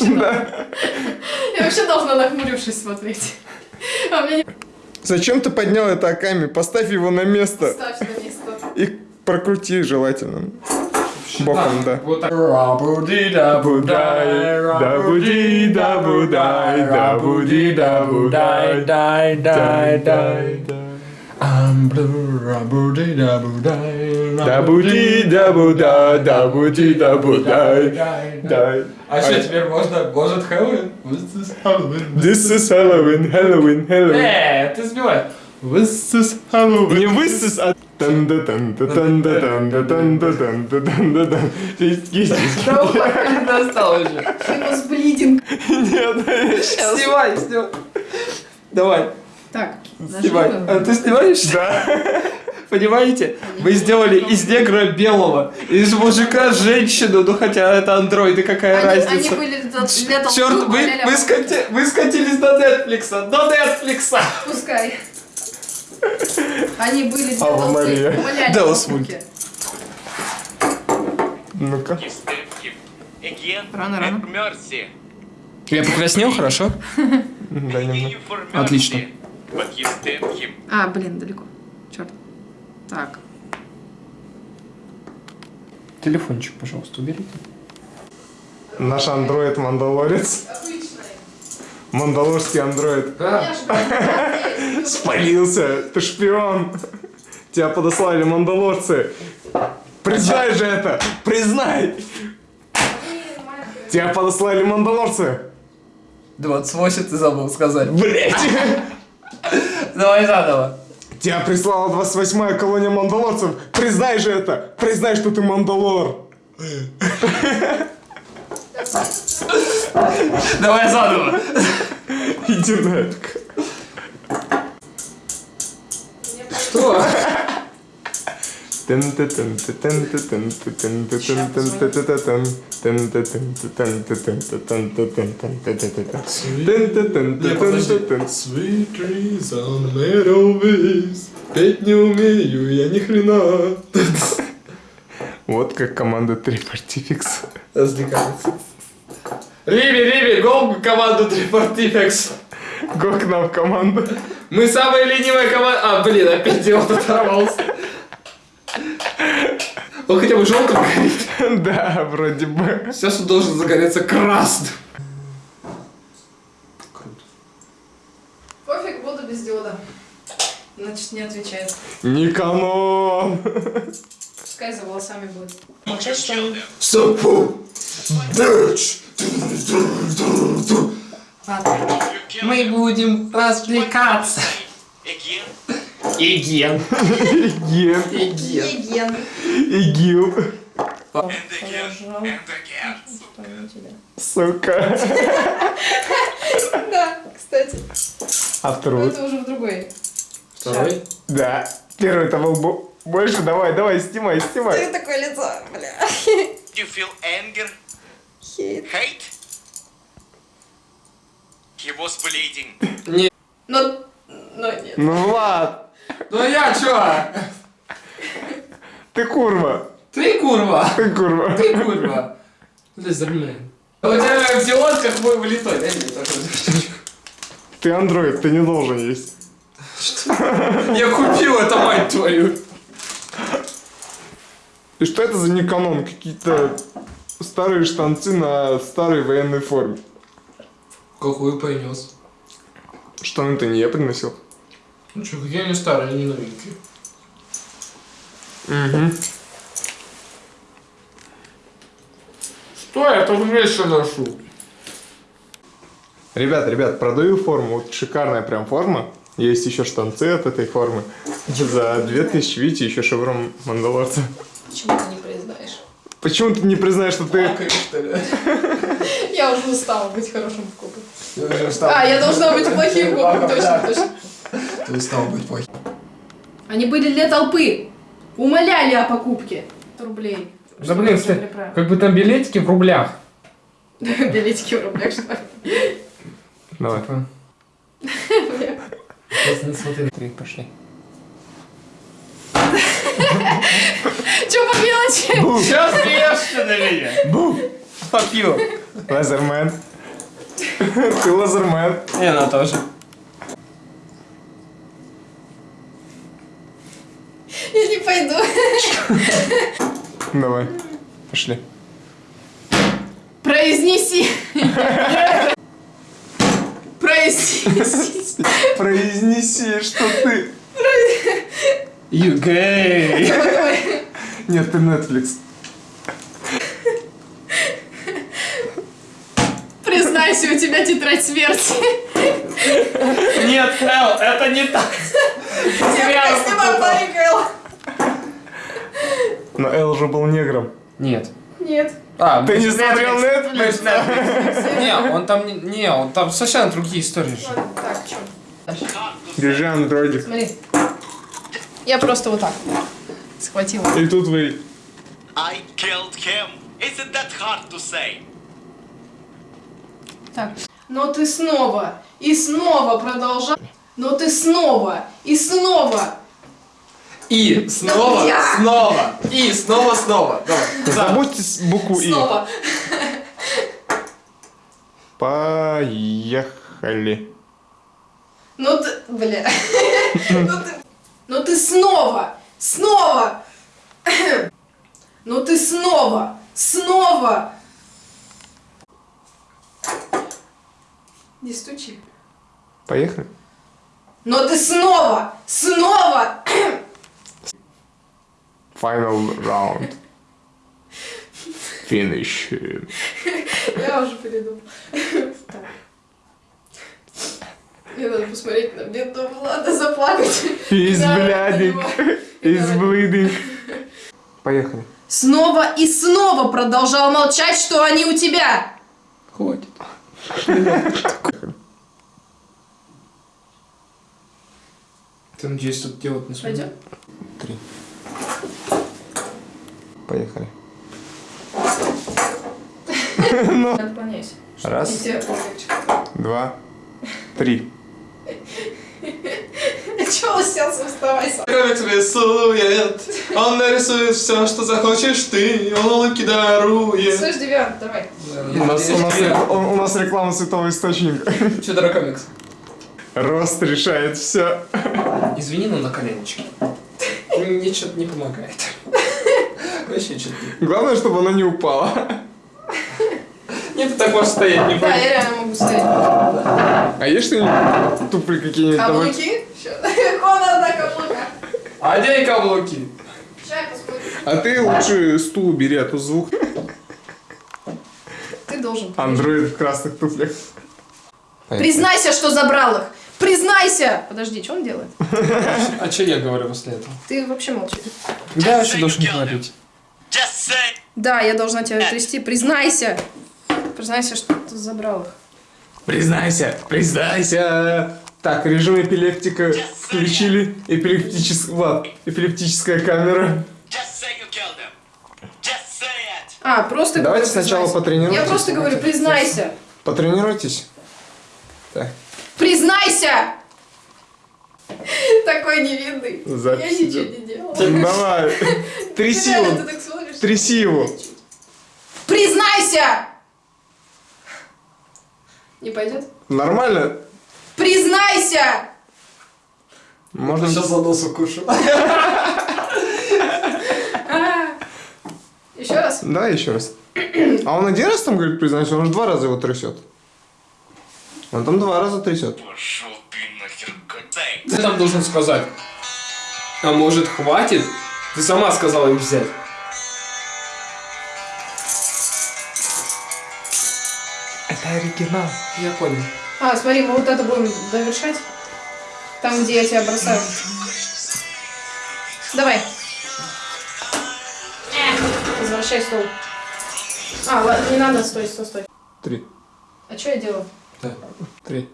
вообще да. Я вообще должна нахмурившись смотреть. А мне не Зачем ты поднял это Аками? Поставь его на место. ставь на место. И прокрути желательно. Боком, да. Вот так. Дай, дай, дай, I'm blue, rabudi, da budai, Да буди, да буда, да буди, да будай, дай. А что, теперь можно может Хэллоуин? This is Halloween. This is Halloween, Halloween, Halloween. Э, ты сбивай. This is Halloween. Не this is, а да да да да да да да. Есть, есть. Давай, не достал уже. Хипос блидинг. Нет, сейчас. Снимай, снимай. Давай, Так, снимай. А ты снимаешь? Да. Понимаете? Мы сделали из негра белого, из мужика женщину, ну хотя это андроиды, какая Они, они разница? были для, толпы, Черт, вы, умоляли, вы, скати- вы скатились до Netflix, до Netflix! Пускай. Они были для толпы, Мария. Да, усмульте. Ну-ка. Рано, рано. Я покраснел, хорошо? Да, немного. Отлично. А, блин, далеко. Черт. Так. Телефончик, пожалуйста, уберите. Наш андроид Мандалорец. Мандалорский андроид. Спалился. Ты шпион. Тебя подослали мандалорцы. Признай же это. Признай. Тебя подослали мандалорцы. 28 ты забыл сказать. Блять. Давай заново. Тебя прислала 28-я колония мандалорцев. Признай же это. Признай, что ты мандалор. Давай заново. Иди нафиг. Sweet trees on meadows Петь не умею, я ни хрена. Вот как команда Трипартификс. Развлекается. Риби, Риби, гол в команду Трипортифекс. Го к нам в команду. Мы самая ленивая команда. А, блин, опять диод оторвался. Он хотя бы желтым горит. Да, вроде бы. Сейчас он должен загореться красным. Пофиг, буду без диода. Значит, не отвечает. Не канон. Пускай за волосами будет. Молчать, что ли? Сапу. Bitch. Ладно. Мы будем развлекаться. Again, Иген. Ген. Иген. Еген. Игил. Сука. Да, кстати. А второй? это уже в другой. Второй. Да. Первый это был бо- больше. Давай, давай, снимай, снимай. такое лицо, бля. Do you feel anger? Хейт. Hate? He was bleeding. Но, но нет. Ну, Влад, Ну я чё? ты курва. Ты курва. Ты курва. Ты курва. Блин. У тебя в как мой влитой. Дай мне такой. Ты андроид, ты не должен есть. Я купил это, мать твою. И что это за неканон? Какие-то старые штанцы на старой военной форме. Какую принес? Штаны-то не я приносил. Ну что, какие они старые, они новенькие. Угу. Что я тут вещи ношу? Ребят, ребят, продаю форму. Вот шикарная прям форма. Есть еще штанцы от этой формы. За 2000, видите, еще шеврон Мандалорца. Почему ты не признаешь? Почему ты не признаешь, что ты... что ли? Я уже устала быть хорошим в кубе. Я уже устал. А, я должна быть плохим в кубе, точно, точно. Ты устал быть плохим. Они были для толпы. Умоляли о покупке. Рублей. Да блин, про- как бы там билетики в рублях. Билетики в рублях, что ли? Давай. Просто не смотри. Три, пошли. Чё по мелочи? Сейчас смеешься на меня? Бу! Fuck you. Лазермен. Ты лазермен. И она тоже. Я не пойду. Давай. Пошли. Произнеси. Произнеси. Произнеси, что ты. You gay. Нет, ты Netflix. Признайся, у тебя тетрадь смерти. Нет, Эл, это не так. Я снимаю парикал. Но Эл уже был негром. Нет. Нет. А, Ты не же смотрел Netflix? же. Не, он там не, не, он там совершенно другие истории же. Ладно, Так, что? Держи андроидик. Смотри. Я просто вот так схватила. И тут вы... I killed him. Isn't that hard to say? Так. Но ты снова и снова продолжал. Но ты снова и снова. И снова, я. снова, и снова, снова. Давай. Забудьте букву И. Снова. Поехали. Ну ты, бля. Ну ты, ну ты снова, снова. Ну ты снова, снова. Не стучи. Поехали. Но ты снова, снова. Final round. Finish. Я уже передумал. Так. Мне надо посмотреть на бедного Влада, заплакать. He's bleeding. Поехали. Снова и снова продолжал молчать, что они у тебя. Хватит. Ты надеюсь, тут делать не сможешь? Пойдем? Три. Поехали. Отклоняйся. Раз, два, три. Чего уселся, вставай сам. Комикс рисует, он нарисует все, что захочешь ты, он улыбки дарует. Слышь, Девиан, давай. У нас, у, нас, у- у нас реклама святого источника. Что комикс? Рост решает все. Извини, но на коленочке. Ничего не помогает. Вообще что-то. Главное, чтобы она не упала. Нет, ты так можешь стоять, не Да, я реально могу стоять. А есть что-нибудь тупые какие-нибудь? Каблуки? Конор на каблуках. А где каблуки? А ты лучше стул убери, а то звук. Ты должен. Андроид в красных туфлях. Признайся, что забрал их. Признайся! Подожди, что он делает? А что я говорю после этого? Ты вообще молчи. Да, я вообще должен him. говорить. Да, я должна тебя трясти. Признайся! Признайся, что ты забрал их. Признайся, признайся. Так, режим эпилептика включили. Эпилептическая, Влад, эпилептическая камера. Just say you killed him. Just say it. А, просто Давайте говорю, сначала потренируйтесь. Я просто говорю, признайся. Потренируйтесь. Так, Признайся! Такой невинный. Я ничего не делала. давай. Тряси его. Тряси его. Признайся! Не пойдет? Нормально? Признайся! Можно... за нос укушу. Еще раз. Да, еще раз. А он один раз там говорит, признайся, он же два раза его трясет. Он там два раза трясет. Пошел. Ты там должен сказать. А может хватит? Ты сама сказала их взять. Это оригинал. Я понял. А, смотри, мы вот это будем довершать. Там, где я тебя бросаю. Давай. Возвращай стол. А, ладно, не надо, стой, стой, стой. Три. А что я делаю? Три.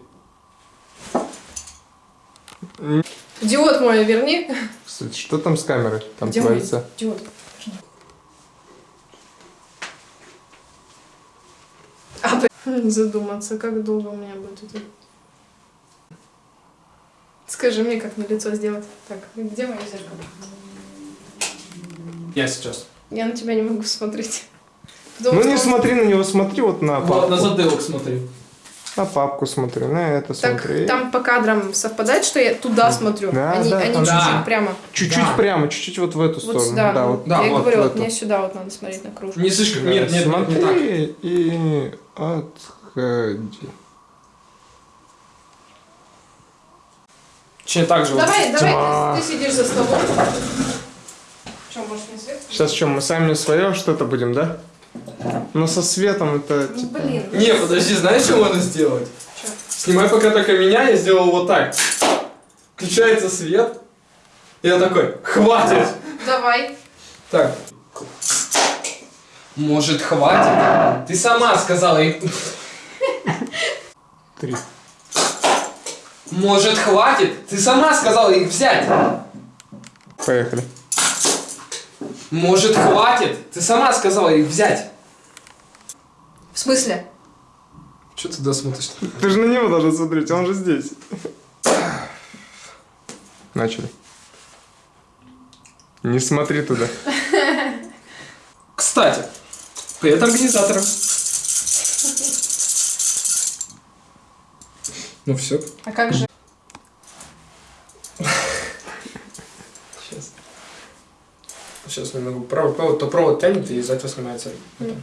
Диод мой, верни. Кстати, что там с камерой? Там Где мой творится. диод? А, задуматься, как долго у меня будет это. Скажи мне, как на лицо сделать. Так, где мое зеркало? Я сейчас. Я на тебя не могу смотреть. Потому Ну не смотри на него, смотри вот на папку. Вот, на затылок смотри. На папку смотри, на это Так смотри. там по кадрам совпадает, что я туда смотрю, Да, не, да, не там- чуть-чуть Да. прямо. Чуть-чуть Да. прямо, чуть-чуть вот в эту Вот сторону. сюда. Да, вот. Да, я вот говорю, вот мне сюда вот надо смотреть на кружку. Не слишком, нет, нет, нет, не так. Смотри и отходи. Точнее так же. вот. Давай, давай, ты, ты сидишь за столом. Что, может, не свет? Сейчас что, мы сами свое что-то будем, да? Но со светом это... Ну, типа, блин. Не, подожди, знаешь, что можно сделать? Чё? Снимай пока только меня, я сделал вот так. Включается свет. Я такой, хватит! Давай. Так. Может, хватит? Ты сама сказала и... Три. Может, хватит? Ты сама сказала их взять. Поехали. Может, хватит? Ты сама сказала их взять. В смысле? Что ты туда смотришь? Ты же на него должен смотреть, он же здесь. Начали. Не смотри туда. Кстати, привет организаторам. Ну все, А как же? сейчас. Сейчас немного провод, провод, то провод тянет и из этого снимается. Эм,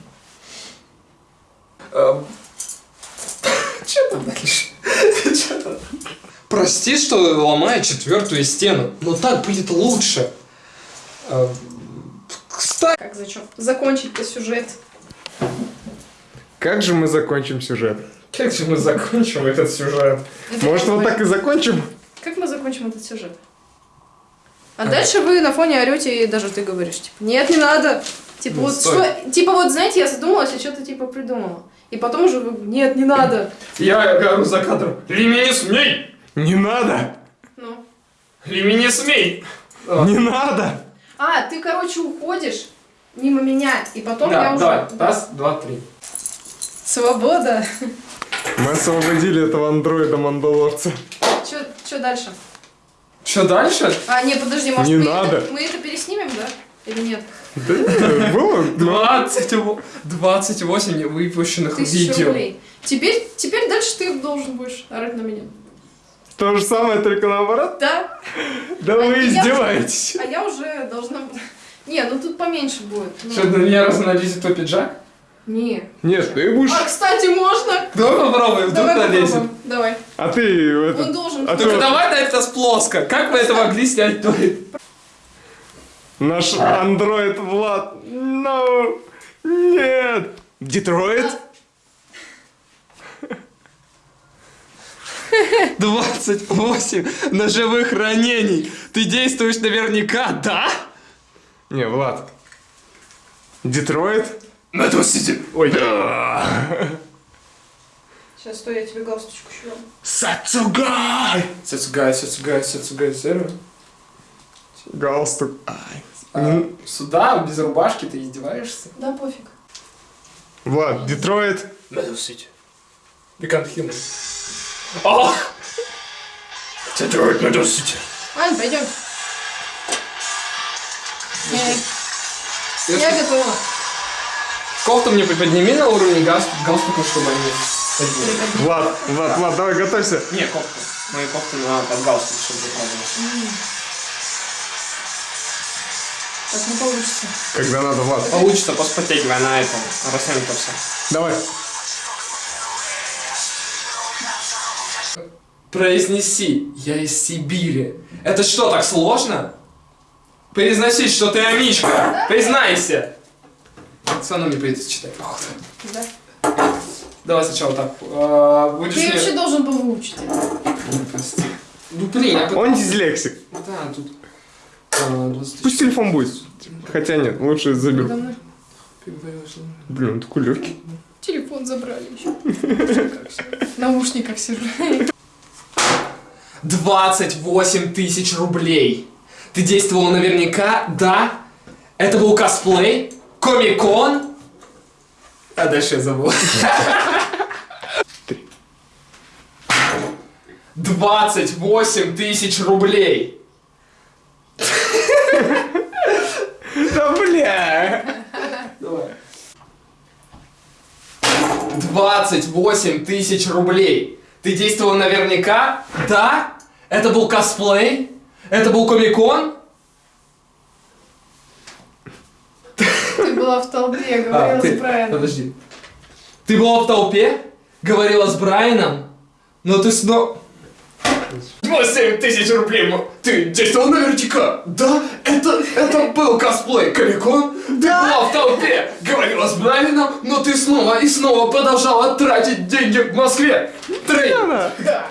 Что там дальше? Чё там? Прости, что ломаю четвертую стену, но так будет лучше. Эм, Кстати, Как зачем? Закончить-то сюжет. Как же мы закончим сюжет? как же мы закончим этот сюжет? Это Может, вот так и закончим? Как мы закончим этот сюжет? А дальше вы на фоне орете, и даже ты говоришь, типа, нет, не надо. Типа, Ну, вот стой. что, типа, вот, знаете, я задумалась, я что-то типа придумала. И потом уже, вы, нет, не надо. Я говорю за кадром. Лими не смей! Не надо! Ну. Лими не смей! Не надо! А, ты, короче, уходишь мимо меня, и потом Да, я уже... давай. Да. Раз, два, три. Свобода. Мы освободили этого андроида мандалорца. Что дальше? Что дальше? А, не, подожди, может, Не мы, надо. Это, мы это переснимем, да? Или нет? Да было? 20, 28 выпущенных видео. Теперь, теперь дальше ты должен будешь орать на меня. То же самое, только наоборот? Да? Да А вы я- издеваетесь. А я уже должна... Не, ну тут поменьше будет. Ну, Что, на меня разналезет твой пиджак? Не. Нет, ты будешь... А, кстати, можно? Давай попробуем, вдруг Давай налезет. попробуем. Давай. А ты... Он Это... должен... А Только ты- давай на это с плоско. Как вы это могли снять? Наш андроид Влад... Ну... Нет! Детройт? 28 ножевых ранений. Ты действуешь наверняка, да? Не, Влад. Детройт? Надусите. Ой. Сейчас, стой, я тебе галстучку дам. Сацугай! Сацугай, сацугай, сацугай, сервер. Галстук. А, сюда, без рубашки, ты издеваешься? Да, пофиг. Влад, Детройт. Надусите. Бекант Хилман. Ах! Детройт, надусите. Ань, пойдем. Я, я готова. Кофту мне приподними на уровне галст- галстука, чтобы они. Влад, Влад, Влад, давай готовься. Не, кофту. Мои кофты на под галстук, чтобы заправилась. Так не получится. Когда надо, Влад. Получится, поспотягивая на этом. Растянется все. Давай. Произнеси, я из Сибири. Это что, так сложно? Произносить, что ты амичка. Признайся. Все равно мне придется читать. походу. Да. Давай сначала так. а, Будешь Ты мне- вообще должен был выучить. Прости. Ну блин, я... Он дислексик. Да, тут... а, 20 Пусть телефон будет. Хотя нет, лучше заберу. Блин, он такой легкий. Телефон забрали еще. В наушниках сижу. 28 тысяч рублей. Ты действовала наверняка, да? Это был косплей? Комикон? А дальше я забыл. Три. 28 тысяч рублей. Бля! Давай. 28 тысяч рублей. Ты действовал наверняка? Да? Это был косплей? Это был комикон? Ты была в толпе, А, говорила ты- с Брайаном. Подожди. Ты была в толпе? Говорила с Брайаном? Но ты снова... 27 тысяч рублей! Ты действовал наверняка! Да? Это, это был косплей Комикон? Ты была в толпе! Говорила с Брайаном, но ты снова и снова продолжала тратить деньги в Москве! Трей! Да.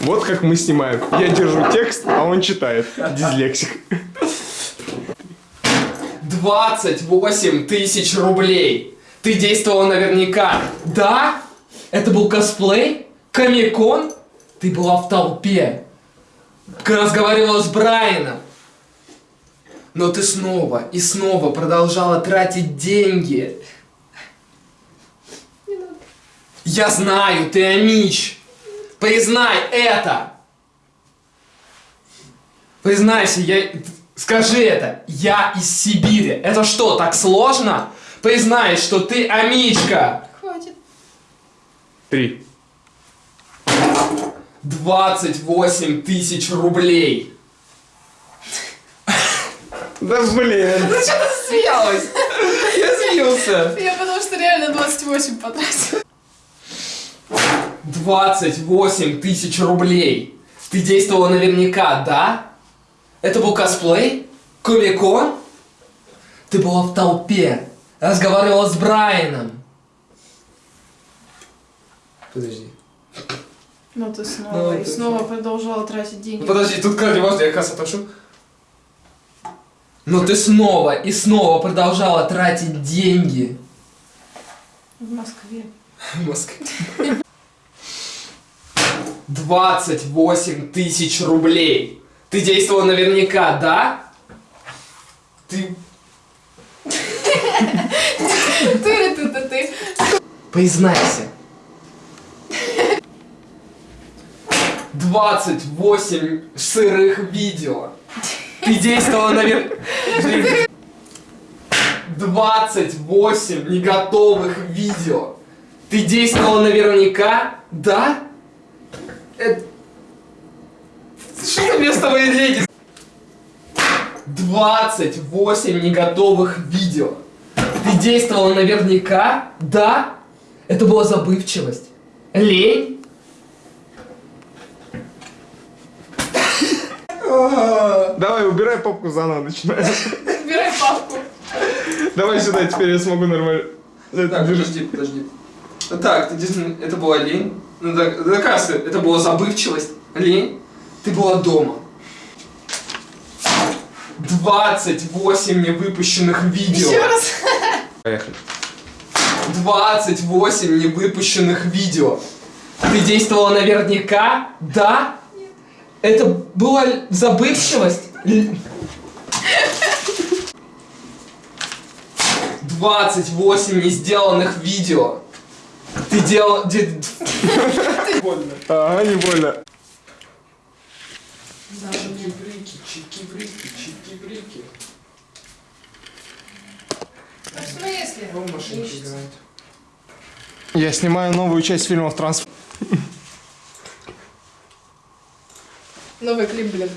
Вот как мы снимаем. Я держу текст, а он читает. Дизлексик. 28 тысяч рублей. Ты действовала наверняка. Да? Это был косплей? Комикон? Ты была в толпе. Разговаривала с Брайаном. Но ты снова и снова продолжала тратить деньги. Я знаю, ты Амич. Признай это. Признайся, я... Скажи это. Я из Сибири. Это что, так сложно? Признай, что ты Амичка. Три. 28 тысяч рублей. Да блин. Ну что ты смеялась? Я смеялся. Я потому что реально 28 потратила. 28 тысяч рублей. Ты действовала наверняка, да? Это был косплей? Комикон? Ты была в толпе. Разговаривала с Брайаном. Подожди. Но ты снова Ну, и ты снова продолжала тратить деньги. Ну подожди, тут как можно, я как отошу. Но ты снова и снова продолжала тратить деньги. В Москве. В Москве. 28 тысяч рублей. Ты действовала наверняка, да? Ты... Ты, ты, ты, ты. Признайся. 28 сырых видео. Ты действовала наверняка... 28 неготовых видео. Ты действовала наверняка, да? Это... Что за место моей речи? 28 неготовых видео. Ты действовала наверняка, да? Это была забывчивость. Лень? Давай, убирай папку заново, начинаем. Убирай папку. Давай сюда, теперь я смогу нормально. Так, подожди, подожди. Так, ты действительно, это была лень. Ну так, доказывай, это была забывчивость, лень. Ты была дома. 28 невыпущенных видео. Еще раз. Поехали. 28 невыпущенных видео. Ты действовала наверняка, да? Это была забывчивость? Л- 28 не сделанных видео. Ты делал... де- Больно. Ага, не больно. Чики-брики, чики-брики, чики-брики. А в смысле? Он в машинке играет. Я снимаю новую часть фильмов Транс. Новый клип, блин.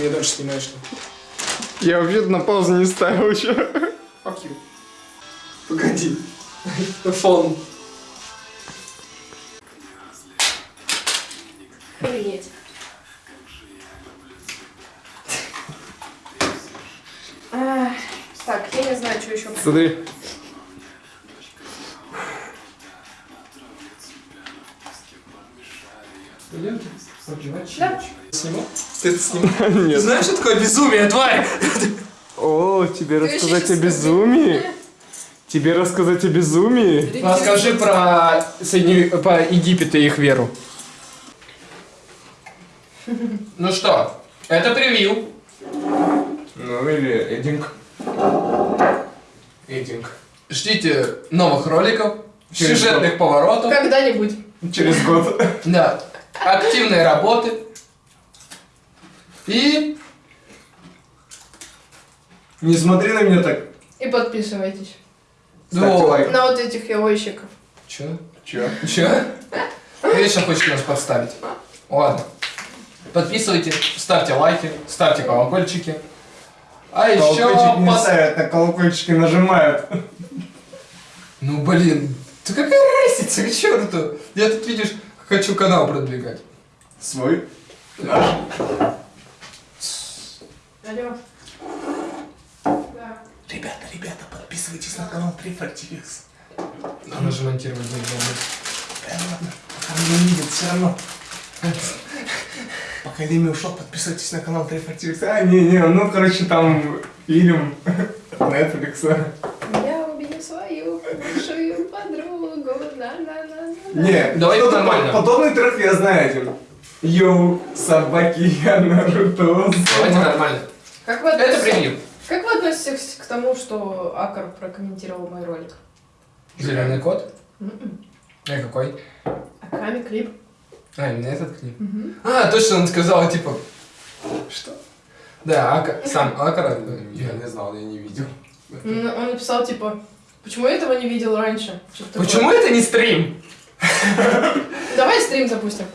Что ты меня дальше снимаешь? Я вообще на паузу не ставил еще. Fuck you. Погоди. Фон. Охренеть. Ах, Так, я не знаю, что еще. Смотри. Да. Ты это знаешь, что такое безумие, тварь? О, тебе рассказать о безумии? Тебе рассказать о безумии? Расскажи про, Соедини... про Египет и их веру. Ну что, это превью. Ну или эдинг. Эдинг. Ждите новых роликов, Через сюжетных поворотов. Когда-нибудь. Через год. Да. Активной работы. И Не смотри на меня так. И подписывайтесь Ставьте лайк. на вот этих яойщиков. Чё? Чё? Чё? Вечно хочешь нас подставить. Ладно. Подписывайтесь, ставьте лайки, ставьте колокольчики. А еще... Колокольчик не ставят, а колокольчики нажимают. Ну блин, ты какая разница, к черту? Я тут, видишь, хочу канал продвигать. Свой? Алло. Да. Ребята, ребята, подписывайтесь на канал 3FRTX. Надо же монтировать не знаю. Пока меня не видят, все равно. Пока Леми ушел, подписывайтесь на канал 3FRTX. А, не-не, ну, короче, там фильм Netflix. Я убью свою бывшую подругу. На-на-на-на. Не, Давай что-то нормально. по- Подобный трек я знаю один. Йоу, собаки, я Наруто. Давайте нормально. Как вы, Это относитесь, премьер. как вы относитесь к тому, что Акар прокомментировал мой ролик? Зеленый кот? М-м. А какой? Аками клип. А, именно этот клип. А, точно он сказал, типа... Что? Да, Ака, сам Акара. Я не знал, я не видел. М, Он написал, типа, почему я этого не видел раньше? Почему это не стрим? Давай стрим запустим.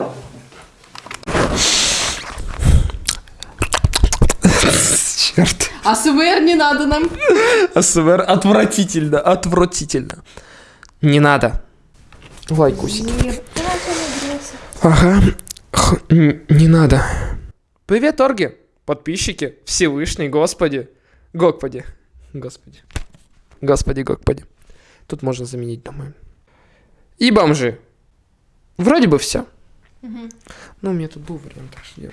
Черт. АСМР не надо нам. АСМР отвратительно, отвратительно. Не надо. Лайкусик. Ага. Х, не надо. Привет, орги, подписчики, Всевышний, Господи. Господи. Господи. Господи, Господи. Тут можно заменить, думаю. И бомжи. Вроде бы все. Ну, у меня тут был вариант, так что я